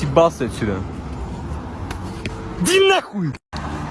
съебался отсюда. Иди нахуй!